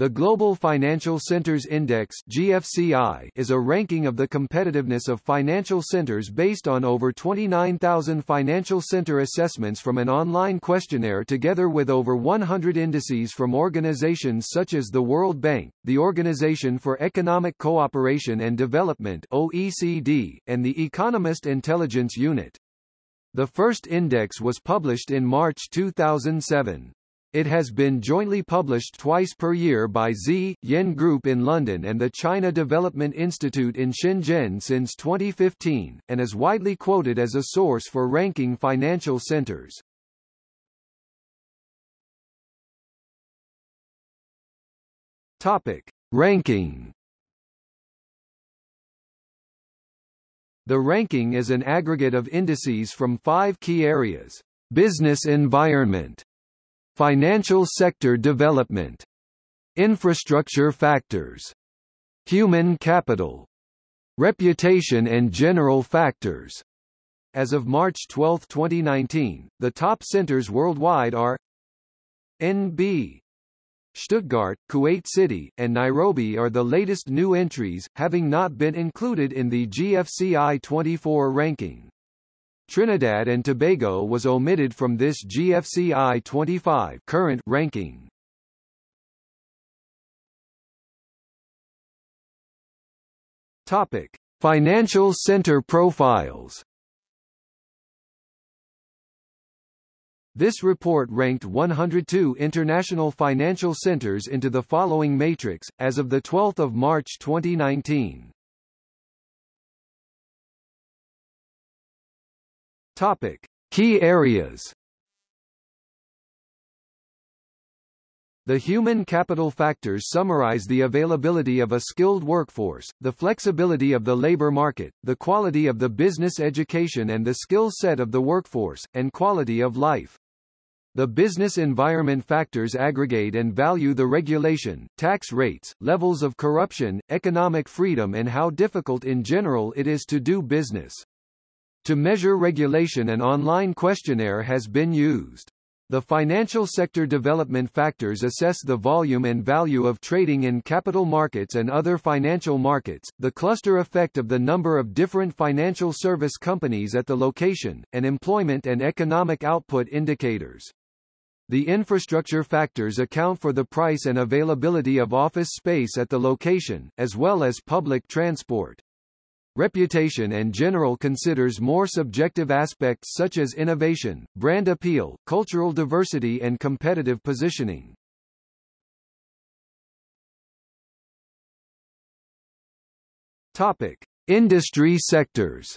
The Global Financial Centers Index GFCI is a ranking of the competitiveness of financial centers based on over 29,000 financial center assessments from an online questionnaire together with over 100 indices from organizations such as the World Bank, the Organization for Economic Cooperation and Development OECD, and the Economist Intelligence Unit. The first index was published in March 2007. It has been jointly published twice per year by Z/Yen Group in London and the China Development Institute in Shenzhen since 2015, and is widely quoted as a source for ranking financial centers. Topic. Ranking The ranking is an aggregate of indices from five key areas. Business environment Financial sector development. Infrastructure factors. Human capital. Reputation and general factors. As of March 12, 2019, the top centers worldwide are NB. Stuttgart, Kuwait City, and Nairobi are the latest new entries, having not been included in the GFCI 24 ranking. Trinidad and Tobago was omitted from this GFCI 25 current ranking. Topic: Financial center profiles. This report ranked 102 international financial centers into the following matrix, as of 12 March 2019. Topic: Key areas. The human capital factors summarize the availability of a skilled workforce, the flexibility of the labor market, the quality of the business education and the skill set of the workforce, and quality of life. The business environment factors aggregate and value the regulation, tax rates, levels of corruption, economic freedom and how difficult in general it is to do business. To measure regulation an online questionnaire has been used. The financial sector development factors assess the volume and value of trading in capital markets and other financial markets, the cluster effect of the number of different financial service companies at the location, and employment and economic output indicators. The infrastructure factors account for the price and availability of office space at the location, as well as public transport. Reputation and general considers more subjective aspects such as innovation, brand appeal, cultural diversity and competitive positioning. Topic: Industry sectors.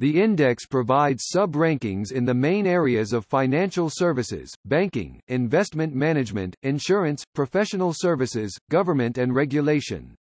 The index provides sub-rankings in the main areas of financial services, banking, investment management, insurance, professional services, government and regulation.